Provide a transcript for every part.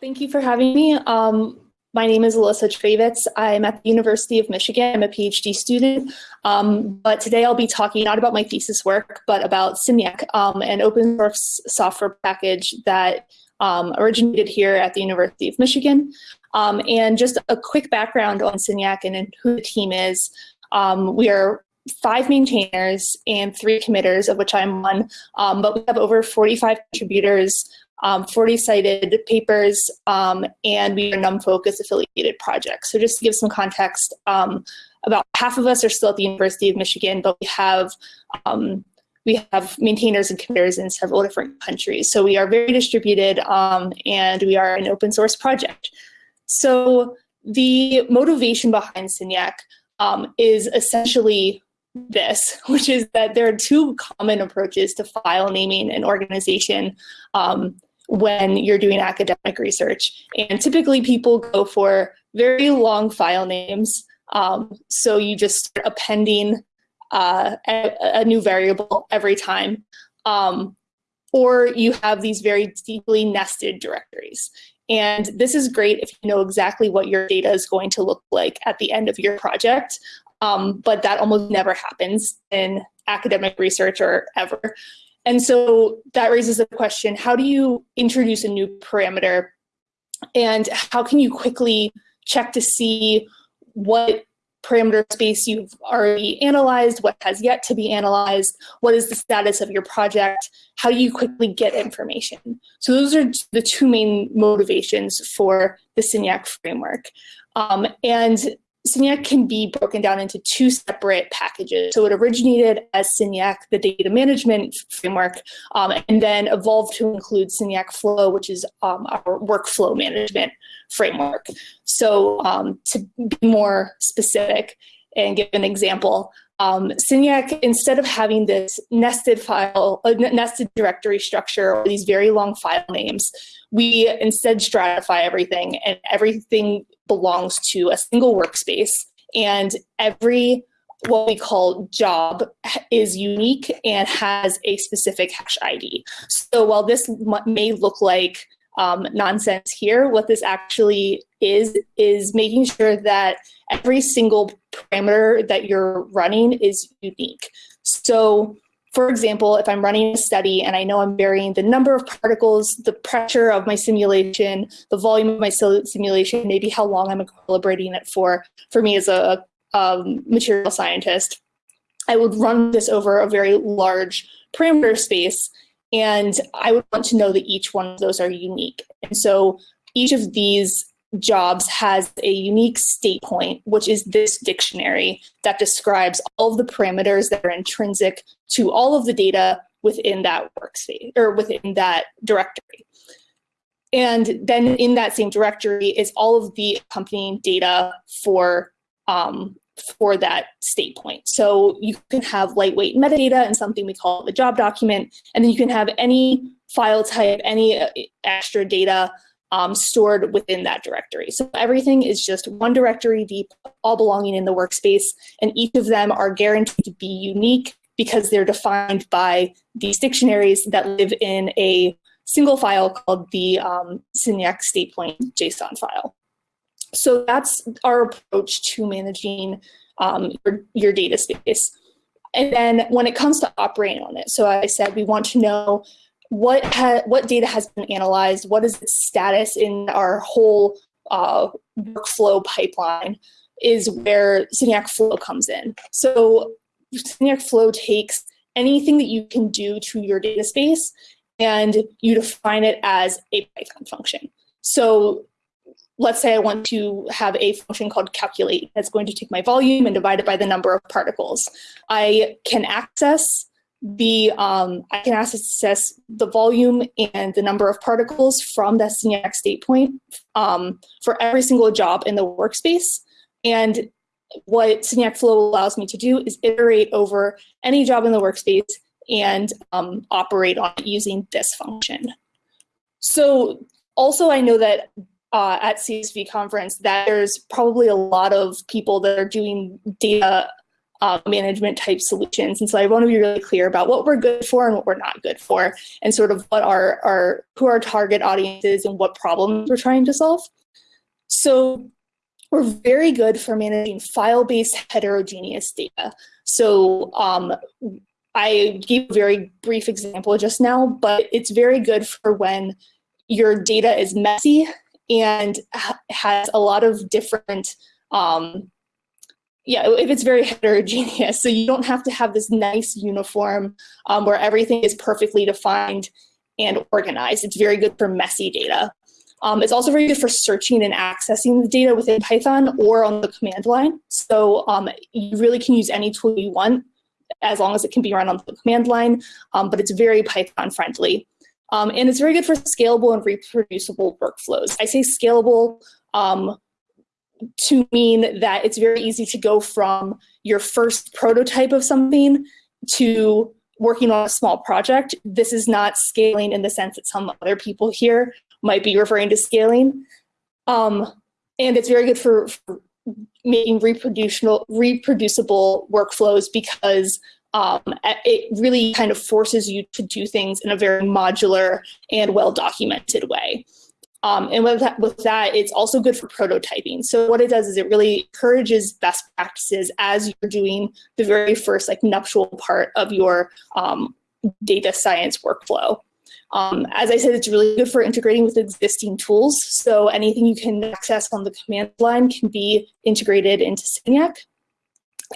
Thank you for having me. Um, my name is Alyssa Travitz. I'm at the University of Michigan. I'm a PhD student, um, but today I'll be talking not about my thesis work, but about Signac, um, an open source software package that um, originated here at the University of Michigan. Um, and just a quick background on Signac and who the team is. Um, we are five maintainers and three committers, of which I'm one, um, but we have over 45 contributors, um, 40 cited papers, um, and we are NumFOCUS affiliated projects. So just to give some context, um, about half of us are still at the University of Michigan, but we have um, we have maintainers and committers in several different countries. So we are very distributed um, and we are an open source project. So the motivation behind Signac um, is essentially this, which is that there are two common approaches to file naming and organization um, when you're doing academic research. And typically people go for very long file names. Um, so you just start appending uh, a, a, new variable every time. Um, or you have these very deeply nested directories. And this is great if you know exactly what your data is going to look like at the end of your project. Um, but that almost never happens in academic research or ever. And so that raises the question, how do you introduce a new parameter and how can you quickly check to see what parameter space you've already analyzed, what has yet to be analyzed, what is the status of your project, how do you quickly get information? So those are the two main motivations for the Signac framework. Um, and Signac can be broken down into two separate packages. So it originated as Signac, the data management framework, um, and then evolved to include Signac Flow, which is um, our workflow management framework. So um, to be more specific and give an example, um, instead of having this nested file, a nested directory structure or these very long file names, we instead stratify everything and everything belongs to a single workspace and every what we call job is unique and has a specific hash ID. So while this may look like um, nonsense here, what this actually is, is making sure that every single parameter that you're running is unique. So for example, if I'm running a study and I know I'm varying the number of particles, the pressure of my simulation, the volume of my simulation, maybe how long I'm calibrating it for, for me as a, um, material scientist, I would run this over a very large parameter space and I would want to know that each one of those are unique. And so each of these jobs has a unique state point, which is this dictionary that describes all of the parameters that are intrinsic to all of the data within that workspace or within that directory. And then in that same directory is all of the accompanying data for um, for that state point. So you can have lightweight metadata and something we call the job document, and then you can have any file type, any uh, extra data um, stored within that directory. So everything is just one directory deep, all belonging in the workspace, and each of them are guaranteed to be unique because they're defined by these dictionaries that live in a single file called the um, state point JSON file. So that's our approach to managing um, your, your data space. And then when it comes to operating on it, so I said we want to know what what data has been analyzed, what is its status in our whole uh, workflow pipeline is where Signac Flow comes in. So Signac Flow takes anything that you can do to your data space and you define it as a Python function. So let's say I want to have a function called calculate that's going to take my volume and divide it by the number of particles. I can access the um, I can access the volume and the number of particles from that Signac state point um, for every single job in the workspace. And what Signac Flow allows me to do is iterate over any job in the workspace and um, operate on using this function. So also I know that uh, at CSV conference that there's probably a lot of people that are doing data uh, management type solutions. And so I want to be really clear about what we're good for and what we're not good for, and sort of what our, our who our target audience is and what problems we're trying to solve. So we're very good for managing file-based heterogeneous data. So um, I gave a very brief example just now, but it's very good for when your data is messy and has a lot of different um, yeah, if it's very heterogeneous, so you don't have to have this nice uniform um, where everything is perfectly defined and organized. It's very good for messy data. Um, it's also very good for searching and accessing the data within Python or on the command line. So um, you really can use any tool you want as long as it can be run on the command line, um, but it's very Python friendly. Um, and it's very good for scalable and reproducible workflows. I say scalable um, to mean that it's very easy to go from your first prototype of something to working on a small project. This is not scaling in the sense that some other people here might be referring to scaling. Um, and it's very good for, for making reproducible, reproducible workflows because um, it really kind of forces you to do things in a very modular and well-documented way. Um, and with that, with that, it's also good for prototyping. So what it does is it really encourages best practices as you're doing the very first like nuptial part of your um, data science workflow. Um, as I said, it's really good for integrating with existing tools. So anything you can access on the command line can be integrated into Signac.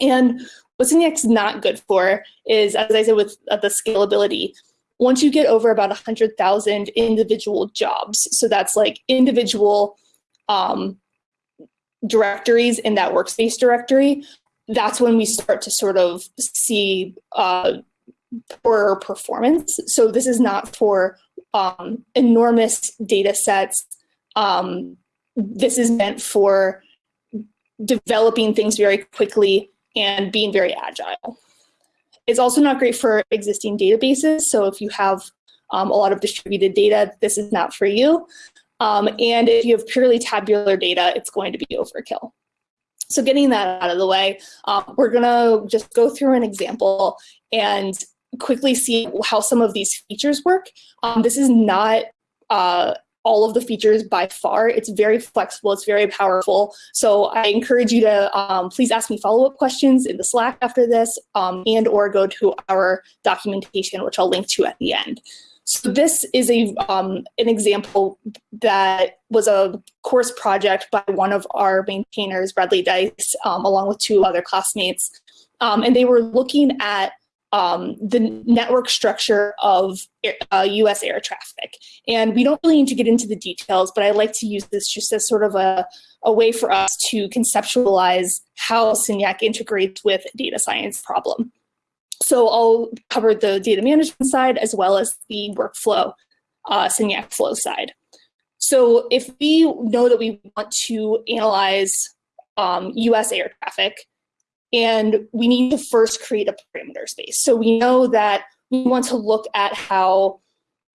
And what Signac's not good for is, as I said, with uh, the scalability, once you get over about 100,000 individual jobs, so that's like individual um, directories in that workspace directory, that's when we start to sort of see uh, poorer performance. So this is not for um, enormous data sets. Um, this is meant for developing things very quickly and being very agile. It's also not great for existing databases. So if you have um, a lot of distributed data, this is not for you. Um, and if you have purely tabular data, it's going to be overkill. So getting that out of the way, um, we're gonna just go through an example and quickly see how some of these features work. Um, this is not uh, all of the features by far. It's very flexible, it's very powerful. So I encourage you to um, please ask me follow-up questions in the Slack after this um, and or go to our documentation, which I'll link to at the end. So this is a um, an example that was a course project by one of our maintainers, Bradley Dice, um, along with two other classmates. Um, and they were looking at um, the network structure of uh, US air traffic. And we don't really need to get into the details, but I like to use this just as sort of a, a way for us to conceptualize how Signac integrates with data science problem. So I'll cover the data management side as well as the workflow uh, flow side. So if we know that we want to analyze um, US air traffic, and we need to first create a parameter space. So we know that we want to look at how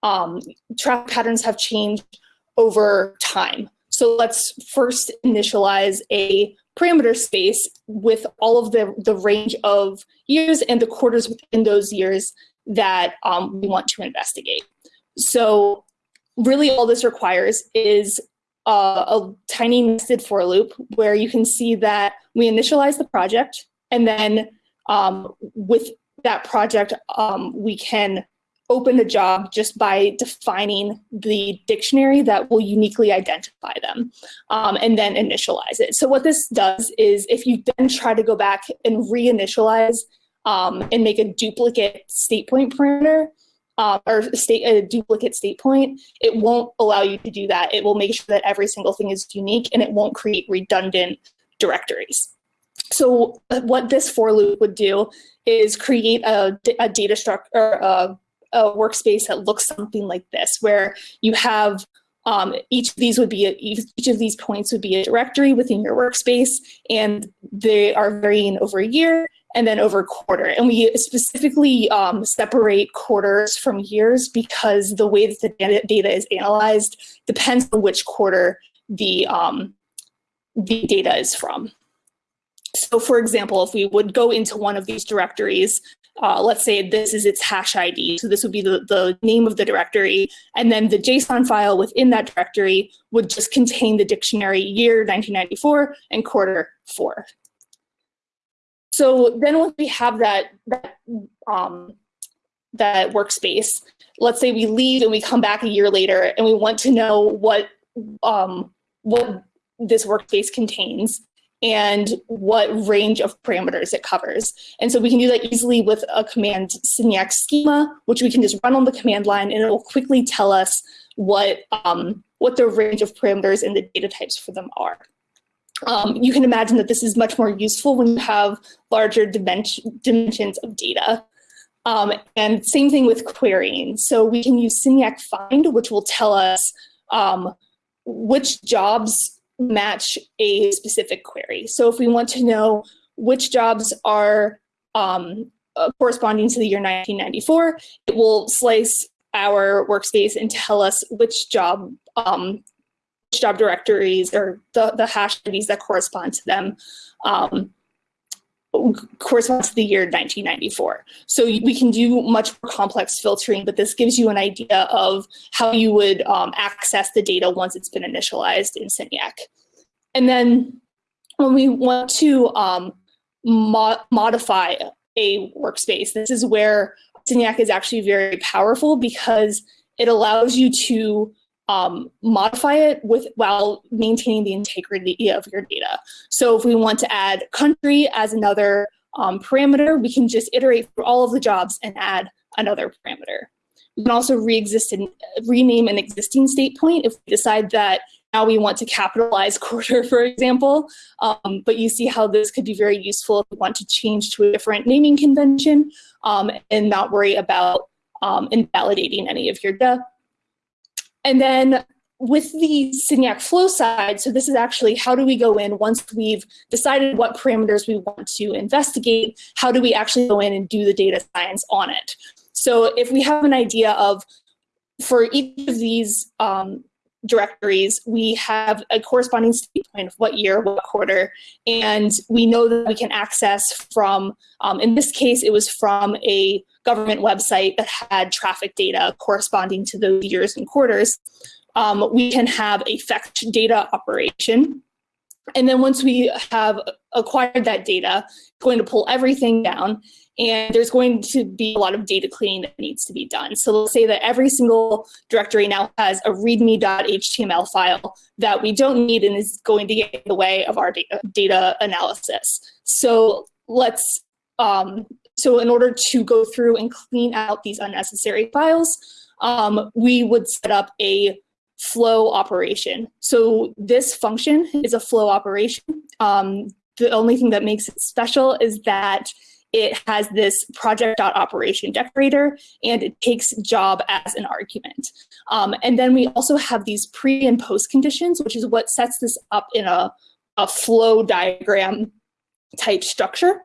um, traffic patterns have changed over time. So let's first initialize a parameter space with all of the, the range of years and the quarters within those years that um, we want to investigate. So really all this requires is uh, a tiny nested for loop where you can see that we initialize the project and then um, with that project, um, we can open the job just by defining the dictionary that will uniquely identify them um, and then initialize it. So what this does is if you then try to go back and reinitialize um, and make a duplicate state point parameter, um, or state a duplicate state point, it won't allow you to do that. It will make sure that every single thing is unique and it won't create redundant directories. So uh, what this for loop would do is create a, a data structure, a, a workspace that looks something like this, where you have um, each of these would be a, each of these points would be a directory within your workspace, and they are varying over a year and then over quarter. And we specifically um, separate quarters from years because the way that the data, is analyzed depends on which quarter the um, the data is from. So for example, if we would go into one of these directories, uh, let's say this is its hash ID. So this would be the, the name of the directory. And then the JSON file within that directory would just contain the dictionary year 1994 and quarter four. So then once we have that, that, um, that workspace, let's say we leave and we come back a year later and we want to know what, um, what this workspace contains and what range of parameters it covers. And so we can do that easily with a command Signac schema, which we can just run on the command line and it will quickly tell us what, um, what the range of parameters and the data types for them are. Um, you can imagine that this is much more useful when you have larger dimension, dimensions of data. Um, and same thing with querying. So we can use Signac find, which will tell us um, which jobs match a specific query. So if we want to know which jobs are um, uh, corresponding to the year 1994, it will slice our workspace and tell us which job um, job directories or the, the hash IDs that correspond to them um, corresponds to the year 1994. So we can do much more complex filtering, but this gives you an idea of how you would um, access the data once it's been initialized in Signac. And then when we want to um, mo modify a workspace, this is where Signac is actually very powerful because it allows you to um, modify it with while maintaining the integrity of your data. So if we want to add country as another um, parameter, we can just iterate through all of the jobs and add another parameter. We can also re-exist and rename an existing state point if we decide that now we want to capitalize quarter, for example. Um, but you see how this could be very useful if we want to change to a different naming convention um, and not worry about um, invalidating any of your data. And then with the Signac flow side, so this is actually how do we go in once we've decided what parameters we want to investigate, how do we actually go in and do the data science on it? So if we have an idea of, for each of these um, directories, we have a corresponding state point of what year, what quarter, and we know that we can access from, um, in this case, it was from a government website that had traffic data corresponding to those years and quarters. Um, we can have a fetch data operation. And then once we have acquired that data, going to pull everything down and there's going to be a lot of data cleaning that needs to be done. So let's say that every single directory now has a readme.html file that we don't need and is going to get in the way of our data, data analysis. So let's, um, so in order to go through and clean out these unnecessary files, um, we would set up a flow operation. So this function is a flow operation. Um, the only thing that makes it special is that it has this project.operation decorator and it takes job as an argument. Um, and then we also have these pre and post conditions, which is what sets this up in a, a flow diagram type structure.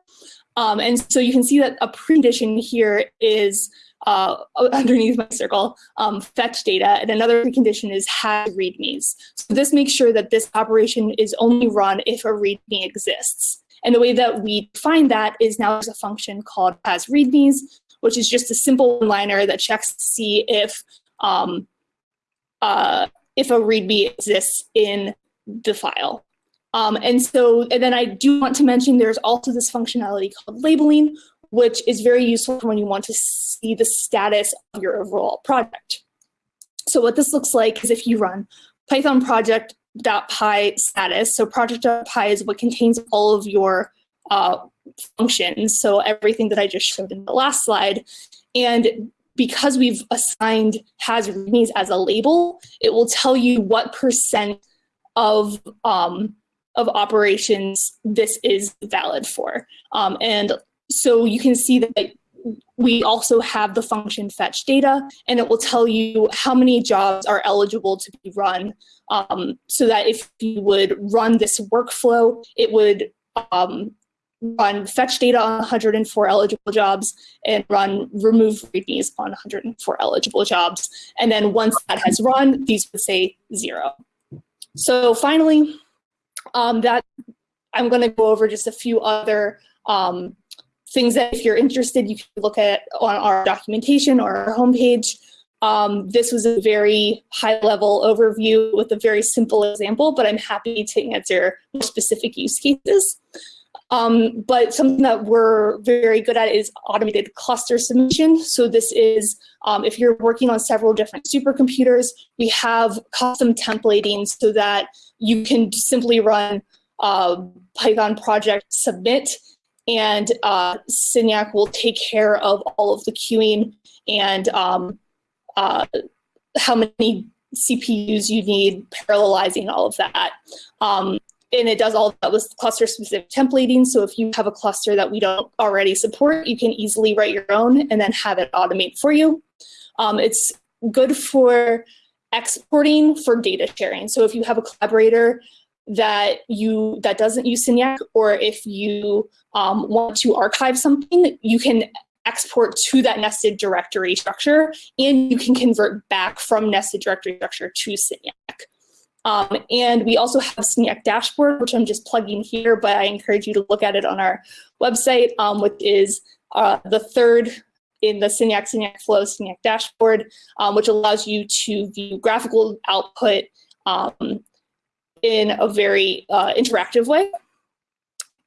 Um, and so you can see that a precondition here is uh, underneath my circle, um, fetch data, and another precondition is has readmes. So this makes sure that this operation is only run if a readme exists. And the way that we find that is now there's a function called has readmes, which is just a simple liner that checks to see if um, uh, if a readme exists in the file. Um, and so, and then I do want to mention there's also this functionality called labeling, which is very useful when you want to see the status of your overall project. So what this looks like is if you run Python project .py status. So project.py is what contains all of your uh, functions. So everything that I just showed in the last slide. And because we've assigned has readmes as a label, it will tell you what percent of um, of operations this is valid for. Um, and so you can see that we also have the function fetch data, and it will tell you how many jobs are eligible to be run um, so that if you would run this workflow, it would um, run fetch data on 104 eligible jobs and run remove readmes on 104 eligible jobs. And then once that has run, these would say zero. So finally, um, that I'm going to go over just a few other um, things that if you're interested, you can look at on our documentation or our homepage. Um, this was a very high level overview with a very simple example, but I'm happy to answer more specific use cases. Um, but something that we're very good at is automated cluster submission. So this is um, if you're working on several different supercomputers, we have custom templating so that you can simply run uh, Python project submit and uh, Signac will take care of all of the queuing and um, uh, how many CPUs you need, parallelizing all of that. Um, and it does all that with cluster specific templating. So if you have a cluster that we don't already support, you can easily write your own and then have it automate for you. Um, it's good for exporting for data sharing. So if you have a collaborator that you that doesn't use Signac, or if you um, want to archive something, you can export to that nested directory structure, and you can convert back from nested directory structure to Signac. Um, and we also have Signac dashboard, which I'm just plugging here, but I encourage you to look at it on our website, um, which is uh, the third in the Signac Signac Flow Signac dashboard, um, which allows you to view graphical output um, in a very uh, interactive way.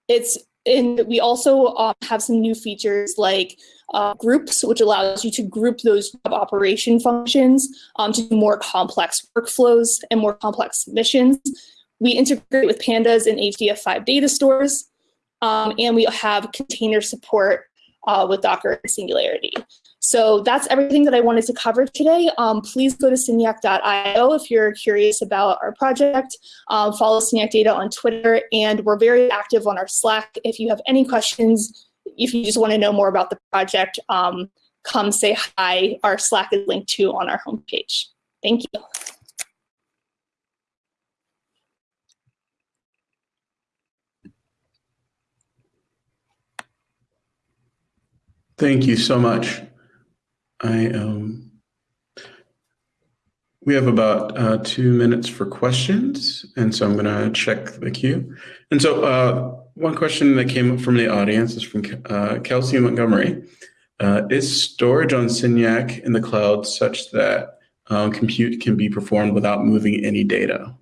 It's and we also um, have some new features like uh, groups, which allows you to group those job operation functions um, to more complex workflows and more complex missions. We integrate with pandas and HDF5 data stores, um, and we have container support uh, with Docker and Singularity. So that's everything that I wanted to cover today. Um, please go to signac.io if you're curious about our project. Um, follow Signac Data on Twitter, and we're very active on our Slack. If you have any questions, if you just want to know more about the project, um, come say hi. Our Slack is linked to on our homepage. Thank you. Thank you so much. I um, we have about uh, two minutes for questions, and so I'm going to check the queue. And so uh, one question that came up from the audience is from uh, Kelsey Montgomery. Uh, is storage on Signac in the cloud such that um, compute can be performed without moving any data?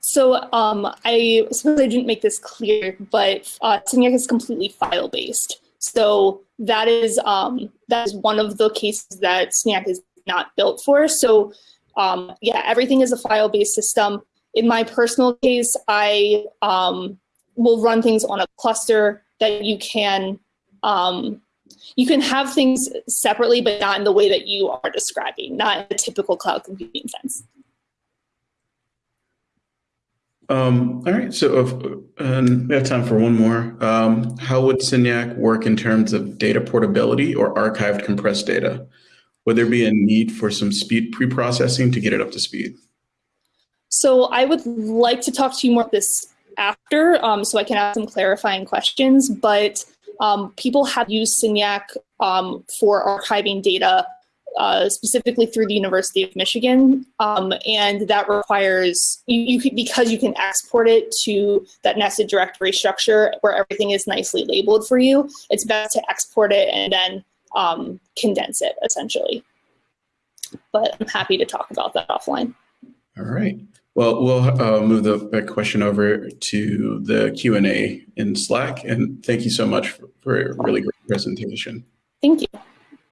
So um, I suppose I didn't make this clear, but uh, Signac is completely file-based. So that is um, that is one of the cases that Signac is not built for. So um, yeah, everything is a file-based system. In my personal case, I um, will run things on a cluster that you can um, you can have things separately, but not in the way that you are describing, not in the typical cloud computing sense. Um, all right, so if, we have time for one more. Um, how would Signac work in terms of data portability or archived compressed data? Would there be a need for some speed pre-processing to get it up to speed? So I would like to talk to you more about this after, um, so I can ask some clarifying questions, but um, people have used Signac um, for archiving data uh, specifically through the University of Michigan, um, and that requires you, you can, because you can export it to that nested directory structure where everything is nicely labeled for you. It's best to export it and then um, condense it essentially. But I'm happy to talk about that offline. All right. Well, we'll uh, move the question over to the Q&A in Slack. And thank you so much for, for a really great presentation. Thank you.